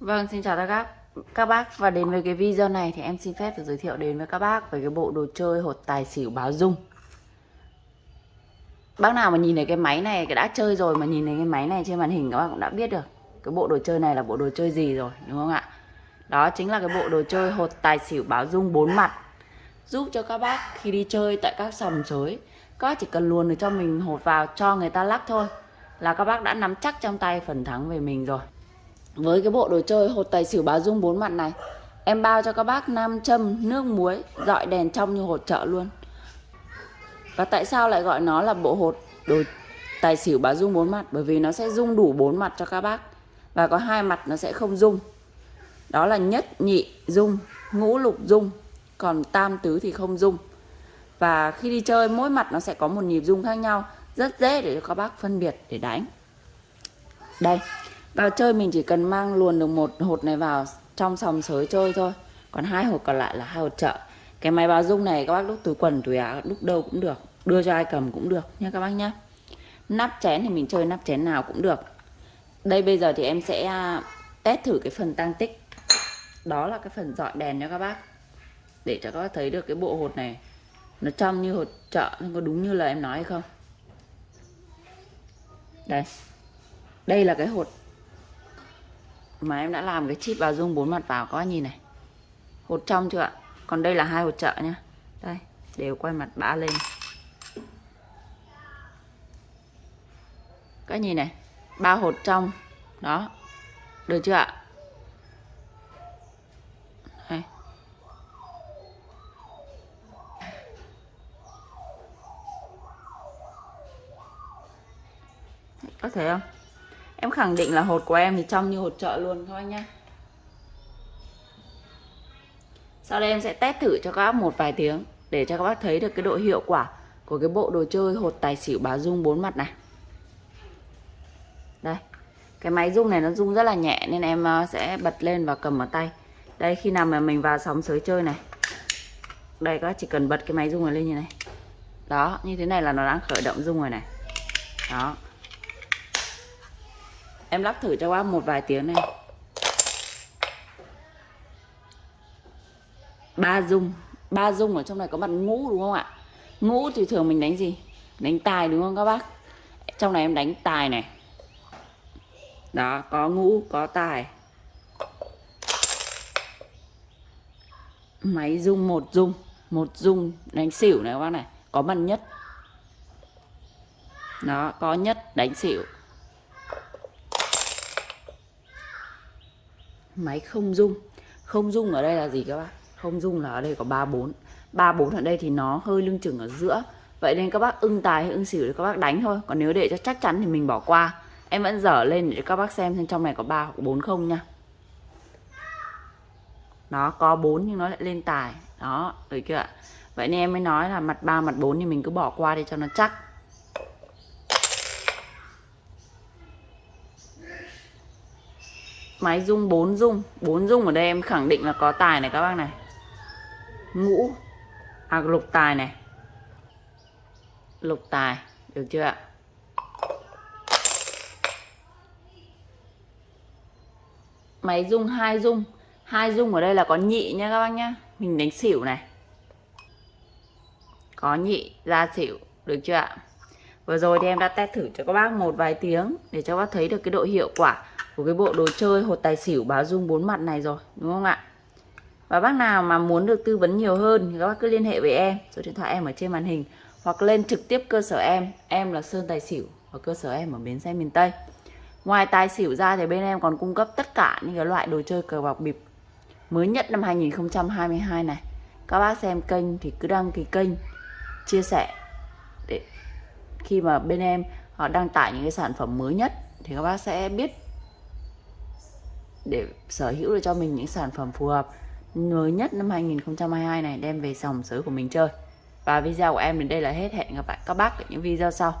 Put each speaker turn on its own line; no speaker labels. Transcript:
Vâng, xin chào các các bác và đến với cái video này thì em xin phép được giới thiệu đến với các bác về cái bộ đồ chơi hột tài xỉu báo dung. Bác nào mà nhìn thấy cái máy này cái đã chơi rồi mà nhìn thấy cái máy này trên màn hình các bác cũng đã biết được cái bộ đồ chơi này là bộ đồ chơi gì rồi đúng không ạ? Đó chính là cái bộ đồ chơi hột tài xỉu báo dung bốn mặt giúp cho các bác khi đi chơi tại các sòng sới các bác chỉ cần luồn được cho mình hột vào cho người ta lắc thôi là các bác đã nắm chắc trong tay phần thắng về mình rồi với cái bộ đồ chơi hột tài xỉu báo dung bốn mặt này, Em bao cho các bác nam châm, nước muối, Dọi đèn trong như hột chợ luôn. Và tại sao lại gọi nó là bộ hột đồ tài xỉu báo dung bốn mặt? Bởi vì nó sẽ dung đủ bốn mặt cho các bác, Và có hai mặt nó sẽ không dung. Đó là nhất, nhị, dung, Ngũ, lục, dung. Còn tam tứ thì không dung. Và khi đi chơi, mỗi mặt nó sẽ có một nhịp dung khác nhau, Rất dễ để cho các bác phân biệt để đánh. Đây vào chơi mình chỉ cần mang luồn được một hột này vào trong sòng sới chơi thôi. Còn hai hột còn lại là hai hột chợ. Cái máy báo dung này các bác đúc túi quần, túi áo đúc đâu cũng được. Đưa cho ai cầm cũng được nha các bác nhé nắp chén thì mình chơi nắp chén nào cũng được. Đây bây giờ thì em sẽ à, test thử cái phần tăng tích. Đó là cái phần dọi đèn nha các bác. Để cho các bác thấy được cái bộ hột này nó trong như hột chợ, nhưng có đúng như là em nói hay không? Đây. Đây là cái hột mà em đã làm cái chip báo dung bốn mặt vào các bác nhìn này. Hột trong chưa ạ? Còn đây là hai hột trợ nhá. Đây, đều quay mặt bã lên. Các nhìn này, ba hột trong. Đó. Được chưa ạ? Đây. có thể không? Em khẳng định là hột của em thì trong như hột chợ luôn các bác nhá. Sau đây em sẽ test thử cho các bác một vài tiếng Để cho các bác thấy được cái độ hiệu quả Của cái bộ đồ chơi hột tài xỉu báo dung bốn mặt này. Đây, Cái máy rung này nó rung rất là nhẹ Nên em ờ, sẽ bật lên và cầm ở tay. Đây, khi nào mà mình vào sóng sới chơi này. Đây, các bác chỉ cần bật cái máy rung này lên như này. Đó, như thế này là nó đang khởi động rung rồi này. Đó. Em lắp thử cho bác một vài tiếng này. Ba dung. Ba dung ở trong này có mặt ngũ đúng không ạ? Ngũ thì thường mình đánh gì? Đánh tài đúng không các bác? Trong này em đánh tài này. Đó, có ngũ, có tài. Máy dung, một dung. Một dung đánh xỉu này các bác này. Có mặt nhất. Đó, có nhất đánh xỉu. Máy không dung không dung ở đây là gì các bạn không dung là ở đây có ba bốn. Ba bốn ở đây thì nó hơi lưng chừng ở giữa. Vậy nên các bác ưng tài hay ưng xỉu thì các bác đánh thôi. Còn nếu để cho chắc chắn thì mình bỏ qua. Em vẫn dở lên để các bác xem xem trong này có ba hoặc bốn không nha. Nó có bốn nhưng nó lại lên tài. Đó, được chưa ạ? Vậy nên em mới nói là mặt ba, mặt bốn thì mình cứ bỏ qua đi cho nó chắc. Máy rung 4 rung. 4 rung ở đây em khẳng định là có tài này các bác này. Ngũ. À lục tài này. Lục tài, được chưa ạ? Máy rung, hai rung. Hai rung ở đây là có nhị nha các bác nhá. Mình đánh xỉu này. Có nhị, ra xỉu, được chưa ạ? Vừa rồi thì em đã test thử cho các bác một vài tiếng để cho các bác thấy được cái độ hiệu quả của cái bộ đồ chơi, hột tài xỉu báo dung bốn mặt này rồi, đúng không ạ? Và bác nào mà muốn được tư vấn nhiều hơn thì các bác cứ liên hệ với em, số điện thoại em ở trên màn hình, hoặc lên trực tiếp cơ sở em em là Sơn Tài Xỉu ở cơ sở em ở bến xe miền Tây. Ngoài tài xỉu ra thì bên em còn cung cấp tất cả những cái loại đồ chơi cờ bạc bịp mới nhất năm 2022 này. Các bác xem kênh thì cứ đăng ký kênh, chia sẻ để khi mà bên em họ đăng tải những cái sản phẩm mới nhất thì các bác sẽ biết để sở hữu được cho mình những sản phẩm phù hợp mới nhất năm 2022 này, đem về dòng sới của mình chơi. Và video của em đến đây là hết. Hẹn gặp lại các bác ở những video sau.